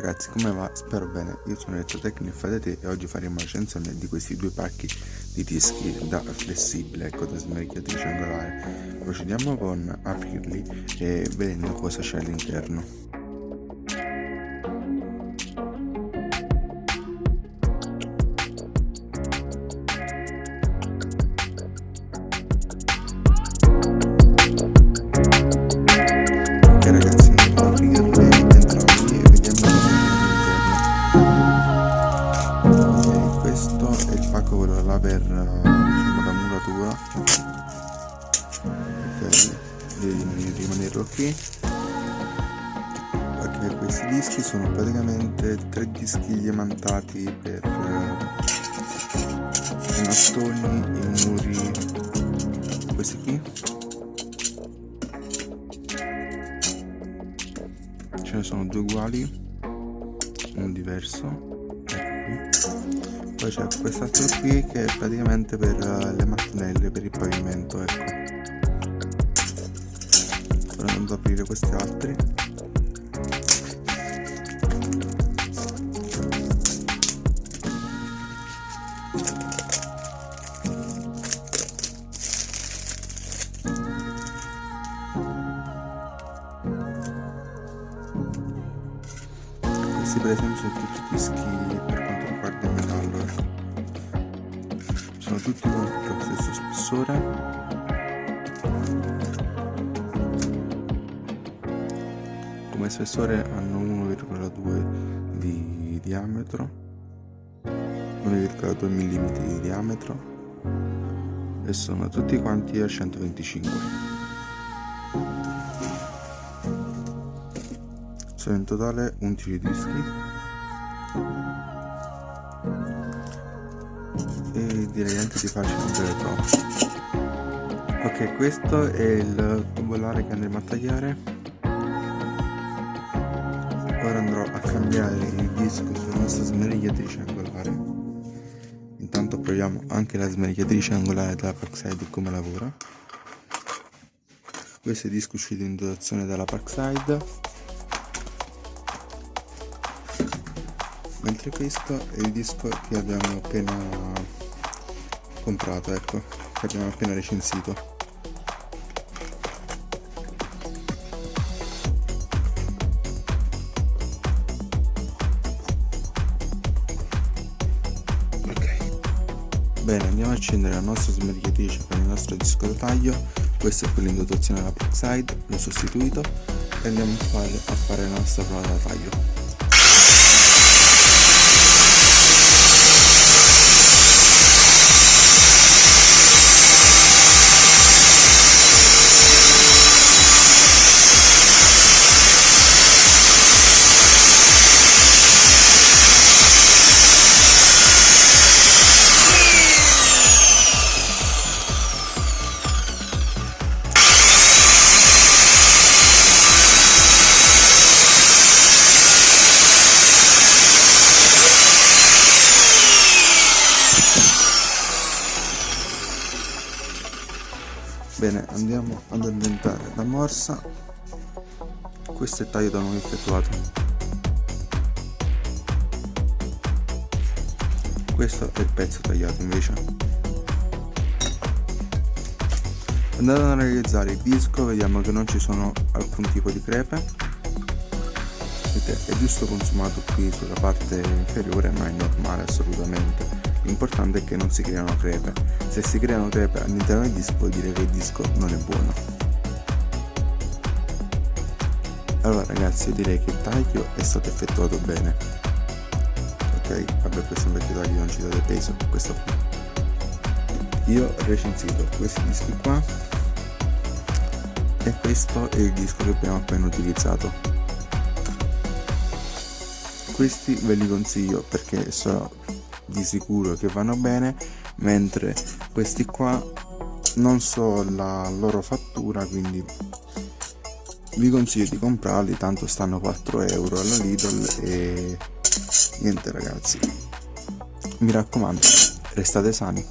Ragazzi, come va? Spero bene, io sono Elettrotecnico Fedete e oggi faremo la recensione di questi due pacchi di dischi da flessibile, ecco, da smerichiatrice angolare. Procediamo con aprirli e vedendo cosa c'è all'interno. Pacco quello là per diciamo, la muratura. Ok devi rimanerlo qui. Ok questi dischi sono praticamente tre dischi diamantati per i mattoni i muri questi qui. Ce ne sono due uguali un diverso poi c'è quest'altro qui che è praticamente per eh, le mattonelle per il pavimento ecco. Ora andando ad aprire questi altri. Questi per esempio sono tutti dischi sono tutti con lo stesso spessore. Come spessore hanno 1,2 di diametro 1,2 mm di diametro e sono tutti quanti a 125 sono in totale 11 dischi e direi anche di farci vedere troppo ok questo è il tubolare che andremo a tagliare. Ora andrò a cambiare il disco sulla nostra smerigliatrice angolare. Intanto proviamo anche la smerigliatrice angolare della Parkside come lavora. Questo disco uscito in dotazione dalla Parkside mentre questo è il disco che abbiamo appena comprato ecco che abbiamo appena recensito. Bene andiamo a accendere la nostra smerigliatrice con il nostro disco da taglio. Questo è quello in dotazione alla Parkside l'ho sostituito e andiamo a fare, a fare la nostra prova da taglio bene andiamo ad addentare la morsa. Questo è il taglio da noi effettuato. Questo è il pezzo tagliato invece. Andando ad analizzare il disco vediamo che non ci sono alcun tipo di crepe. È giusto consumato qui sulla parte inferiore ma è normale assolutamente l'importante è che non si creano crepe. Se si creano crepe all'interno del disco vuol dire che il disco non è buono. Allora ragazzi io direi che il taglio è stato effettuato bene. Ok vabbè questo è un vecchio taglio non ci date peso questo qui. Io ho recensito questi dischi qua e questo è il disco che abbiamo appena utilizzato. Questi ve li consiglio perché sono di sicuro che vanno bene mentre questi qua non so la loro fattura quindi vi consiglio di comprarli tanto stanno 4 euro alla Lidl e niente ragazzi. Mi raccomando restate sani